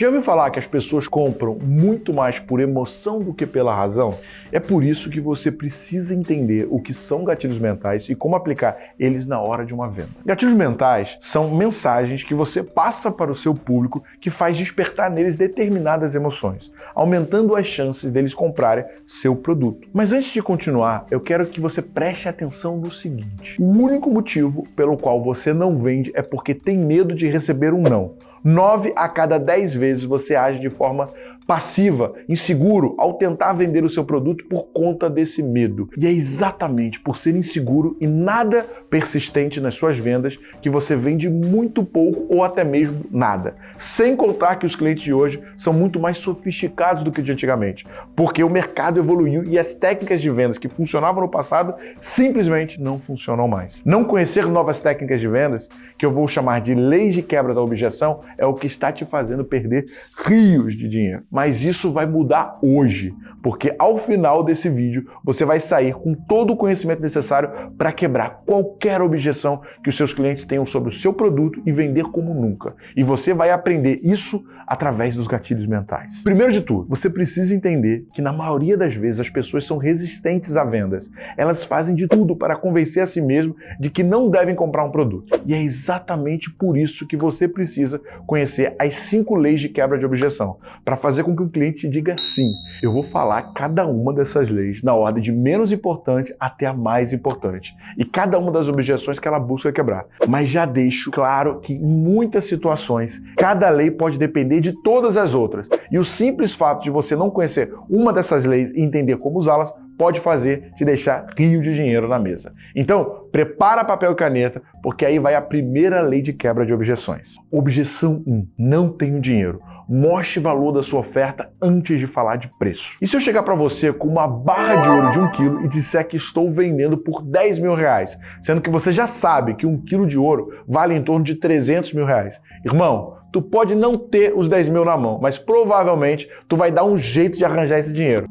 Já ouviu falar que as pessoas compram muito mais por emoção do que pela razão? É por isso que você precisa entender o que são gatilhos mentais e como aplicar eles na hora de uma venda. Gatilhos mentais são mensagens que você passa para o seu público que faz despertar neles determinadas emoções, aumentando as chances deles comprarem seu produto. Mas antes de continuar, eu quero que você preste atenção no seguinte: o único motivo pelo qual você não vende é porque tem medo de receber um não. 9 a cada 10 vezes você age de forma passiva, inseguro, ao tentar vender o seu produto por conta desse medo. E é exatamente por ser inseguro e nada persistente nas suas vendas que você vende muito pouco ou até mesmo nada. Sem contar que os clientes de hoje são muito mais sofisticados do que de antigamente, porque o mercado evoluiu e as técnicas de vendas que funcionavam no passado simplesmente não funcionam mais. Não conhecer novas técnicas de vendas, que eu vou chamar de leis de quebra da objeção, é o que está te fazendo perder rios de dinheiro mas isso vai mudar hoje, porque ao final desse vídeo você vai sair com todo o conhecimento necessário para quebrar qualquer objeção que os seus clientes tenham sobre o seu produto e vender como nunca. E você vai aprender isso através dos gatilhos mentais. Primeiro de tudo, você precisa entender que na maioria das vezes as pessoas são resistentes a vendas. Elas fazem de tudo para convencer a si mesmo de que não devem comprar um produto. E é exatamente por isso que você precisa conhecer as cinco leis de quebra de objeção, para fazer com que o cliente diga sim. Eu vou falar cada uma dessas leis na ordem de menos importante até a mais importante. E cada uma das objeções que ela busca quebrar. Mas já deixo claro que em muitas situações, cada lei pode depender de todas as outras. E o simples fato de você não conhecer uma dessas leis e entender como usá-las pode fazer te deixar rio de dinheiro na mesa. Então, prepara papel e caneta, porque aí vai a primeira lei de quebra de objeções. Objeção 1. Não tenho dinheiro. Mostre valor da sua oferta antes de falar de preço. E se eu chegar para você com uma barra de ouro de um quilo e disser que estou vendendo por 10 mil reais, sendo que você já sabe que um quilo de ouro vale em torno de 300 mil reais? Irmão, tu pode não ter os 10 mil na mão, mas provavelmente tu vai dar um jeito de arranjar esse dinheiro.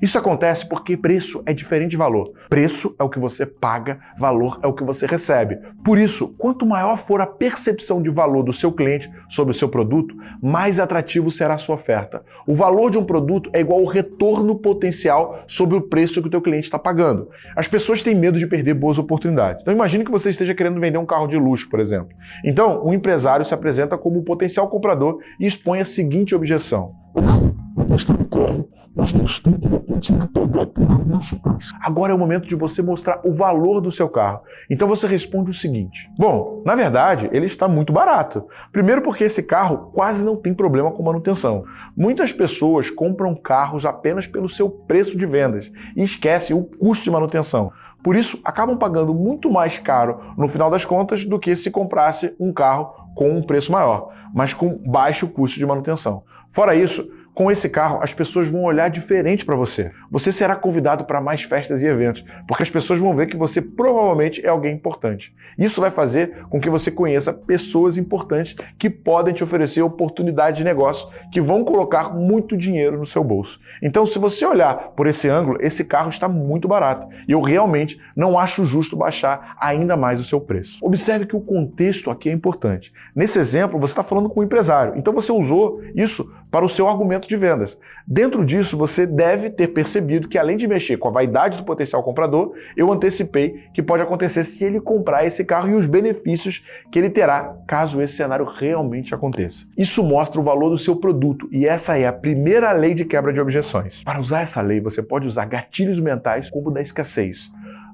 Isso acontece porque preço é diferente de valor. Preço é o que você paga, valor é o que você recebe. Por isso, quanto maior for a percepção de valor do seu cliente sobre o seu produto, mais atrativo será a sua oferta. O valor de um produto é igual ao retorno potencial sobre o preço que o teu cliente está pagando. As pessoas têm medo de perder boas oportunidades. Então imagine que você esteja querendo vender um carro de luxo, por exemplo. Então, um empresário se apresenta como um potencial comprador e expõe a seguinte objeção. Do carro, mas pagar por. Agora é o momento de você mostrar o valor do seu carro. Então você responde o seguinte: Bom, na verdade, ele está muito barato. Primeiro, porque esse carro quase não tem problema com manutenção. Muitas pessoas compram carros apenas pelo seu preço de vendas e esquecem o custo de manutenção. Por isso, acabam pagando muito mais caro no final das contas do que se comprasse um carro com um preço maior, mas com baixo custo de manutenção. Fora isso, com esse carro, as pessoas vão olhar diferente para você. Você será convidado para mais festas e eventos, porque as pessoas vão ver que você provavelmente é alguém importante. Isso vai fazer com que você conheça pessoas importantes que podem te oferecer oportunidades de negócio que vão colocar muito dinheiro no seu bolso. Então, se você olhar por esse ângulo, esse carro está muito barato e eu realmente não acho justo baixar ainda mais o seu preço. Observe que o contexto aqui é importante. Nesse exemplo, você está falando com um empresário, então você usou isso para o seu argumento de vendas. Dentro disso, você deve ter percebido que além de mexer com a vaidade do potencial comprador, eu antecipei que pode acontecer se ele comprar esse carro e os benefícios que ele terá caso esse cenário realmente aconteça. Isso mostra o valor do seu produto e essa é a primeira lei de quebra de objeções. Para usar essa lei, você pode usar gatilhos mentais como o da escassez.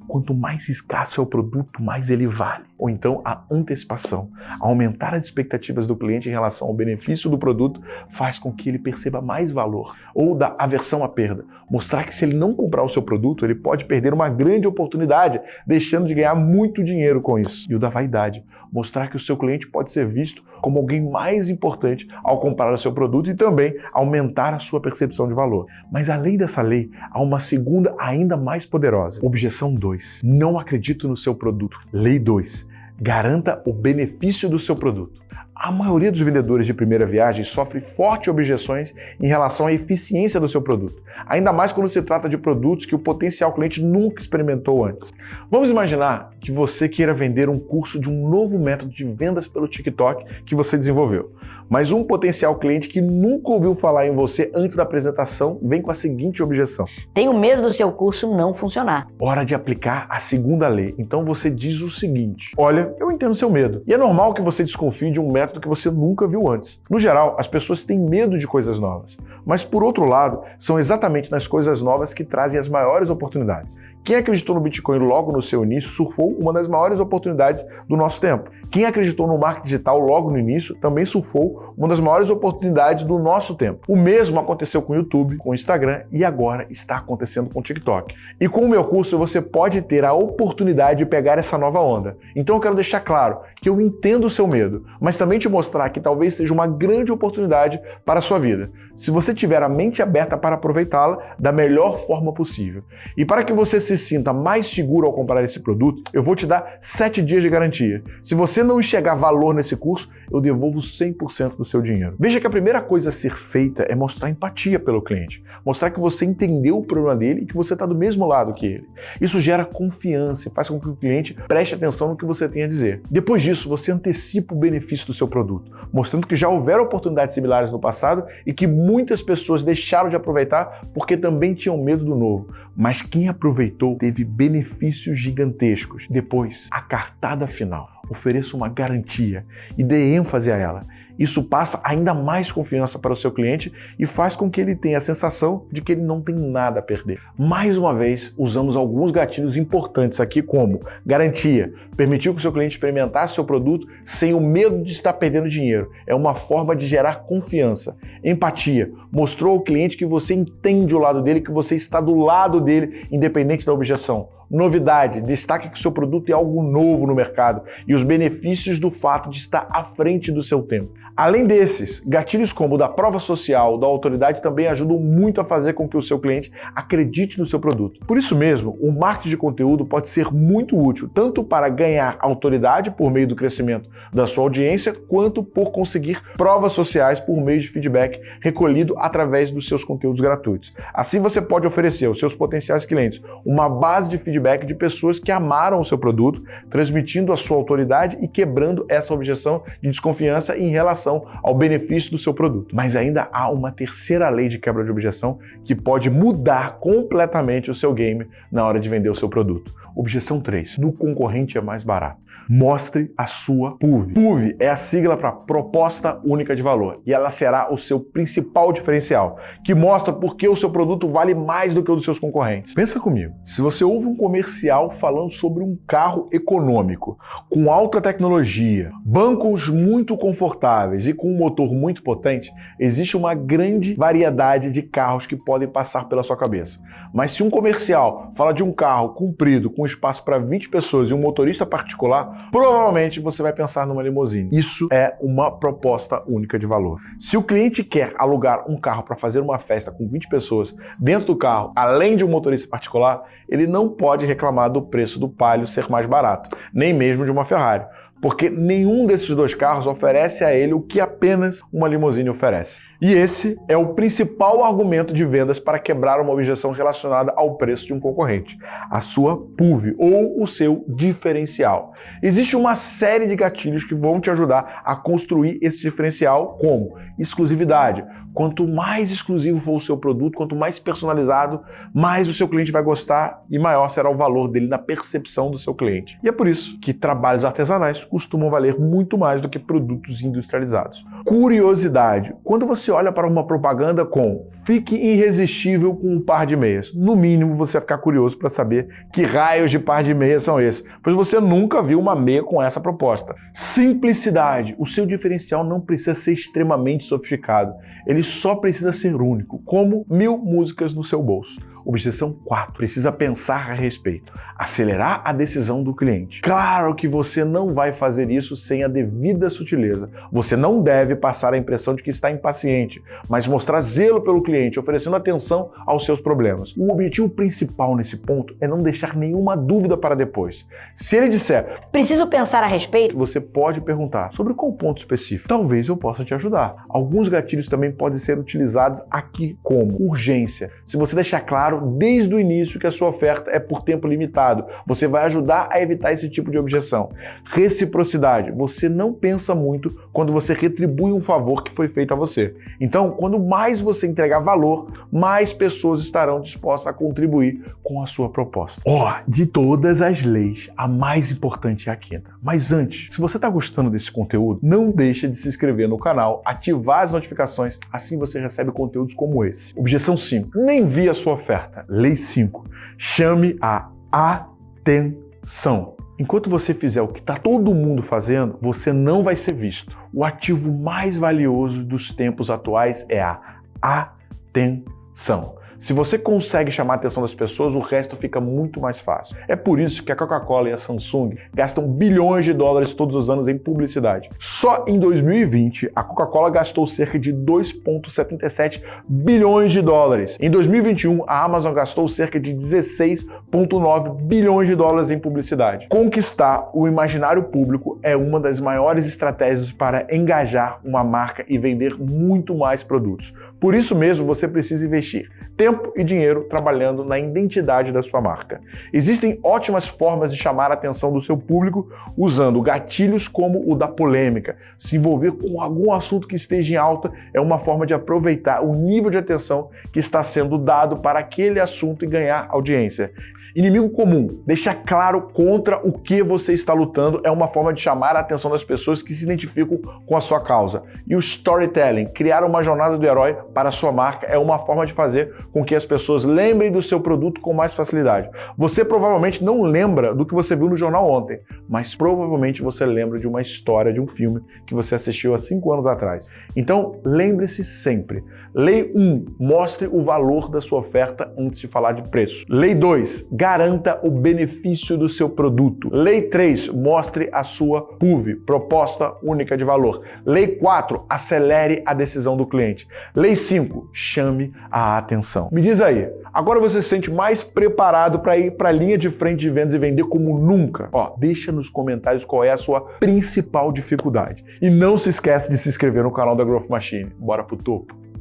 Quanto mais escasso é o produto, mais ele vale. Ou então a antecipação. Aumentar as expectativas do cliente em relação ao benefício do produto faz com que ele perceba mais valor. Ou da aversão à perda. Mostrar que se ele não comprar o seu produto, ele pode perder uma grande oportunidade, deixando de ganhar muito dinheiro com isso. E o da vaidade. Mostrar que o seu cliente pode ser visto como alguém mais importante ao comprar o seu produto e também aumentar a sua percepção de valor. Mas além dessa lei, há uma segunda ainda mais poderosa. Objeção 2. 2. Não acredito no seu produto. Lei 2. Garanta o benefício do seu produto. A maioria dos vendedores de primeira viagem sofre fortes objeções em relação à eficiência do seu produto, ainda mais quando se trata de produtos que o potencial cliente nunca experimentou antes. Vamos imaginar que você queira vender um curso de um novo método de vendas pelo TikTok que você desenvolveu, mas um potencial cliente que nunca ouviu falar em você antes da apresentação vem com a seguinte objeção: Tenho medo do seu curso não funcionar. Hora de aplicar a segunda lei. Então você diz o seguinte: Olha, eu entendo seu medo. E é normal que você desconfie de um método que você nunca viu antes. No geral, as pessoas têm medo de coisas novas. Mas por outro lado, são exatamente nas coisas novas que trazem as maiores oportunidades. Quem acreditou no Bitcoin logo no seu início surfou uma das maiores oportunidades do nosso tempo. Quem acreditou no marketing digital logo no início também surfou uma das maiores oportunidades do nosso tempo. O mesmo aconteceu com o YouTube, com o Instagram e agora está acontecendo com o TikTok. E com o meu curso você pode ter a oportunidade de pegar essa nova onda. Então eu quero deixar claro que eu entendo o seu medo, mas também te mostrar que talvez seja uma grande oportunidade para a sua vida, se você tiver a mente aberta para aproveitá-la da melhor forma possível. E para que você se sinta mais seguro ao comprar esse produto, eu vou te dar 7 dias de garantia. Se você não enxergar valor nesse curso, eu devolvo 100% do seu dinheiro. Veja que a primeira coisa a ser feita é mostrar empatia pelo cliente, mostrar que você entendeu o problema dele e que você está do mesmo lado que ele. Isso gera confiança e faz com que o cliente preste atenção no que você tem a dizer. Depois disso, você antecipa o benefício do seu produto, mostrando que já houveram oportunidades similares no passado e que muitas pessoas deixaram de aproveitar porque também tinham medo do novo. Mas quem aproveitou teve benefícios gigantescos. Depois, a cartada final ofereça uma garantia e dê ênfase a ela. Isso passa ainda mais confiança para o seu cliente e faz com que ele tenha a sensação de que ele não tem nada a perder. Mais uma vez, usamos alguns gatilhos importantes aqui, como garantia, permitir que o seu cliente experimentasse seu produto sem o medo de estar perdendo dinheiro. É uma forma de gerar confiança. Empatia, mostrou ao cliente que você entende o lado dele, que você está do lado dele, independente da objeção. Novidade, destaque que o seu produto é algo novo no mercado e os benefícios do fato de estar à frente do seu tempo. Além desses, gatilhos como o da prova social, da autoridade também ajudam muito a fazer com que o seu cliente acredite no seu produto. Por isso mesmo, o marketing de conteúdo pode ser muito útil, tanto para ganhar autoridade por meio do crescimento da sua audiência, quanto por conseguir provas sociais por meio de feedback recolhido através dos seus conteúdos gratuitos. Assim você pode oferecer aos seus potenciais clientes uma base de feedback de pessoas que amaram o seu produto, transmitindo a sua autoridade e quebrando essa objeção de desconfiança em relação ao benefício do seu produto. Mas ainda há uma terceira lei de quebra de objeção que pode mudar completamente o seu game na hora de vender o seu produto. Objeção 3. No concorrente é mais barato. Mostre a sua PUV. PUV é a sigla para Proposta Única de Valor e ela será o seu principal diferencial, que mostra por que o seu produto vale mais do que o dos seus concorrentes. Pensa comigo, se você ouve um comercial falando sobre um carro econômico, com alta tecnologia, bancos muito confortáveis e com um motor muito potente, existe uma grande variedade de carros que podem passar pela sua cabeça. Mas se um comercial fala de um carro comprido, com espaço para 20 pessoas e um motorista particular, provavelmente você vai pensar numa limusine. Isso é uma proposta única de valor. Se o cliente quer alugar um carro para fazer uma festa com 20 pessoas dentro do carro, além de um motorista particular, ele não pode reclamar do preço do Palio ser mais barato, nem mesmo de uma Ferrari, porque nenhum desses dois carros oferece a ele o que apenas uma limusine oferece. E esse é o principal argumento de vendas para quebrar uma objeção relacionada ao preço de um concorrente, a sua PUV ou o seu diferencial. Existe uma série de gatilhos que vão te ajudar a construir esse diferencial, como exclusividade. Quanto mais exclusivo for o seu produto, quanto mais personalizado, mais o seu cliente vai gostar e maior será o valor dele na percepção do seu cliente. E é por isso que trabalhos artesanais costumam valer muito mais do que produtos industrializados. Curiosidade. Quando você olha para uma propaganda com fique irresistível com um par de meias, no mínimo você vai ficar curioso para saber que raios de par de meias são esses, pois você nunca viu uma meia com essa proposta. Simplicidade. O seu diferencial não precisa ser extremamente sofisticado. Ele só precisa ser único, como mil músicas no seu bolso. Objeção 4. Precisa pensar a respeito. Acelerar a decisão do cliente. Claro que você não vai fazer isso sem a devida sutileza. Você não deve passar a impressão de que está impaciente, mas mostrar zelo pelo cliente, oferecendo atenção aos seus problemas. O objetivo principal nesse ponto é não deixar nenhuma dúvida para depois. Se ele disser, preciso pensar a respeito, você pode perguntar sobre qual ponto específico. Talvez eu possa te ajudar. Alguns gatilhos também podem ser utilizados aqui como urgência. Se você deixar claro desde o início que a sua oferta é por tempo limitado, você vai ajudar a evitar esse tipo de objeção. Reciprocidade. Você não pensa muito quando você retribui um favor que foi feito a você. Então, quando mais você entregar valor, mais pessoas estarão dispostas a contribuir com a sua proposta. Ó, oh, de todas as leis, a mais importante é a quinta. Mas antes, se você está gostando desse conteúdo, não deixe de se inscrever no canal, ativar as notificações, assim você recebe conteúdos como esse. Objeção 5. Nem vi a sua oferta. Lei 5. Chame a atenção. Enquanto você fizer o que está todo mundo fazendo, você não vai ser visto. O ativo mais valioso dos tempos atuais é a atenção. Se você consegue chamar a atenção das pessoas, o resto fica muito mais fácil. É por isso que a Coca-Cola e a Samsung gastam bilhões de dólares todos os anos em publicidade. Só em 2020, a Coca-Cola gastou cerca de 2,77 bilhões de dólares. Em 2021, a Amazon gastou cerca de 16,9 bilhões de dólares em publicidade. Conquistar o imaginário público é uma das maiores estratégias para engajar uma marca e vender muito mais produtos. Por isso mesmo, você precisa investir tempo e dinheiro trabalhando na identidade da sua marca. Existem ótimas formas de chamar a atenção do seu público usando gatilhos como o da polêmica. Se envolver com algum assunto que esteja em alta é uma forma de aproveitar o nível de atenção que está sendo dado para aquele assunto e ganhar audiência. Inimigo comum, deixar claro contra o que você está lutando é uma forma de chamar a atenção das pessoas que se identificam com a sua causa. E o storytelling, criar uma jornada do herói para a sua marca é uma forma de fazer com que as pessoas lembrem do seu produto com mais facilidade. Você provavelmente não lembra do que você viu no jornal ontem, mas provavelmente você lembra de uma história, de um filme que você assistiu há cinco anos atrás. Então, lembre-se sempre. Lei 1. Mostre o valor da sua oferta antes de falar de preço. Lei 2 garanta o benefício do seu produto. Lei 3, mostre a sua PUV, proposta única de valor. Lei 4, acelere a decisão do cliente. Lei 5, chame a atenção. Me diz aí, agora você se sente mais preparado para ir para a linha de frente de vendas e vender como nunca? Ó, deixa nos comentários qual é a sua principal dificuldade. E não se esquece de se inscrever no canal da Growth Machine. Bora pro topo!